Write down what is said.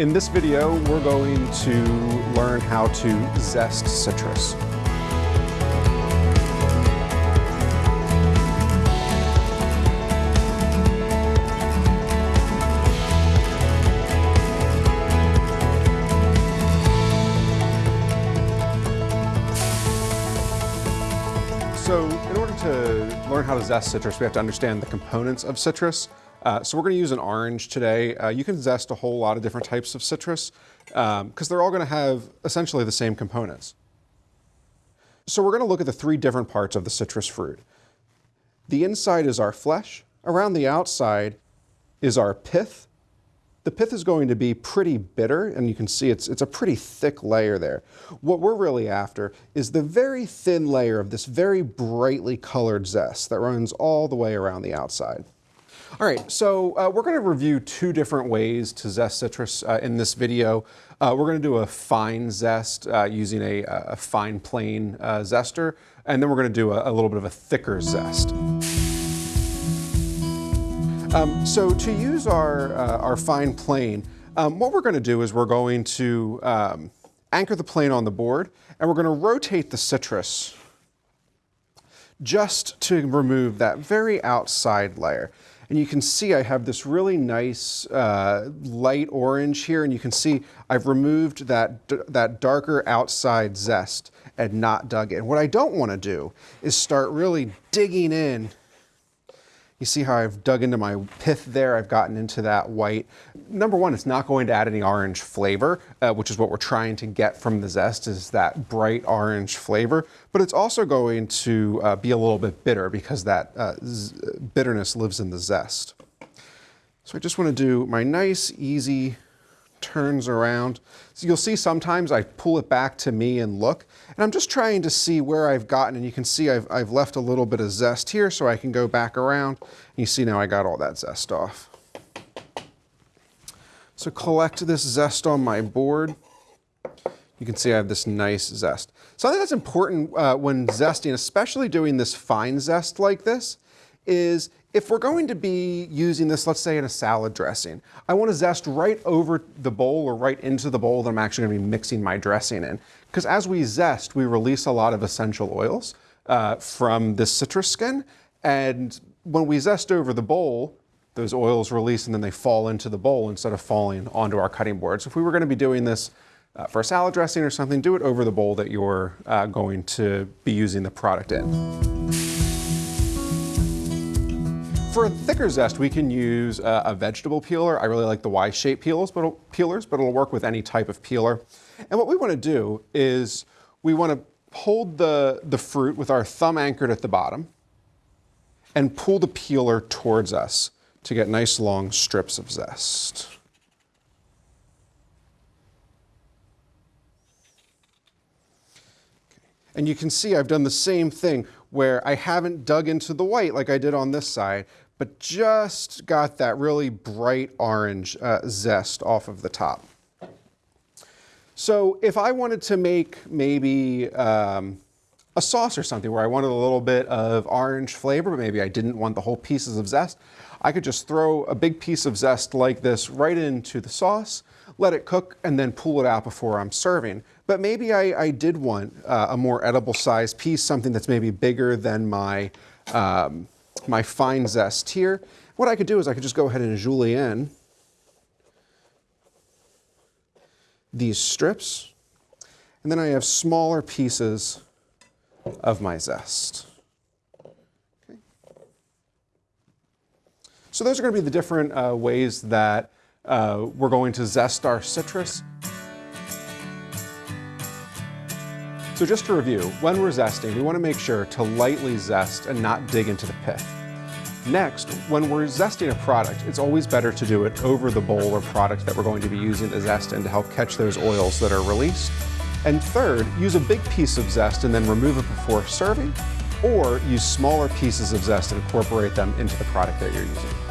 In this video, we're going to learn how to zest citrus. So in order to learn how to zest citrus, we have to understand the components of citrus. Uh, so we're going to use an orange today. Uh, you can zest a whole lot of different types of citrus because um, they're all going to have essentially the same components. So we're going to look at the three different parts of the citrus fruit. The inside is our flesh. Around the outside is our pith. The pith is going to be pretty bitter, and you can see it's, it's a pretty thick layer there. What we're really after is the very thin layer of this very brightly colored zest that runs all the way around the outside. All right, so uh, we're going to review two different ways to zest citrus uh, in this video. Uh, we're going to do a fine zest uh, using a, a, fine plane uh, zester, and then we're going to do a, a, little bit of a thicker zest. Um, so to use our, uh, our fine plane, um, what we're going to do is we're going to um, anchor the plane on the board, and we're going to rotate the citrus just to remove that very outside layer. And you can see I have this really nice uh, light orange here, and you can see I've removed that, that darker outside zest and not dug in. What I don't want to do is start really digging in you see how I've dug into my pith there, I've gotten into that white. Number one, it's not going to add any orange flavor, uh, which is what we're trying to get from the zest, is that bright orange flavor, but it's also going to uh, be a little bit bitter because that uh, bitterness lives in the zest. So I just want to do my nice, easy turns around. So you'll see sometimes I pull it back to me and look, and I'm just trying to see where I've gotten, and you can see I've, I've left a little bit of zest here so I can go back around. And you see now I got all that zest off. So collect this zest on my board. You can see I have this nice zest. So I think that's important uh, when zesting, especially doing this fine zest like this, is if we're going to be using this, let's say in a salad dressing, I want to zest right over the bowl or right into the bowl that I'm actually going to be mixing my dressing in. Because as we zest, we release a lot of essential oils uh, from this citrus skin. And when we zest over the bowl, those oils release and then they fall into the bowl instead of falling onto our cutting board. So if we were going to be doing this uh, for a salad dressing or something, do it over the bowl that you're uh, going to be using the product in. For a thicker zest, we can use a, a vegetable peeler. I really like the Y-shaped peelers, but, peelers, but it'll work with any type of peeler. And what we want to do is we want to hold the, the fruit with our thumb anchored at the bottom and pull the peeler towards us to get nice long strips of zest. And you can see I've done the same thing where I haven't dug into the white like I did on this side, but just got that really bright orange uh, zest off of the top. So if I wanted to make maybe um, a sauce or something where I wanted a little bit of orange flavor, but maybe I didn't want the whole pieces of zest, I could just throw a big piece of zest like this right into the sauce, let it cook, and then pull it out before I'm serving. But maybe I, I did want uh, a more edible sized piece, something that's maybe bigger than my, um, my fine zest here. What I could do is I could just go ahead and julienne these strips, and then I have smaller pieces of my zest. Okay. So those are going to be the different uh, ways that uh, we're going to zest our citrus. So just to review, when we're zesting, we want to make sure to lightly zest and not dig into the pith. Next, when we're zesting a product, it's always better to do it over the bowl or product that we're going to be using the zest in to help catch those oils that are released. And third, use a big piece of zest and then remove it before serving, or use smaller pieces of zest and incorporate them into the product that you're using.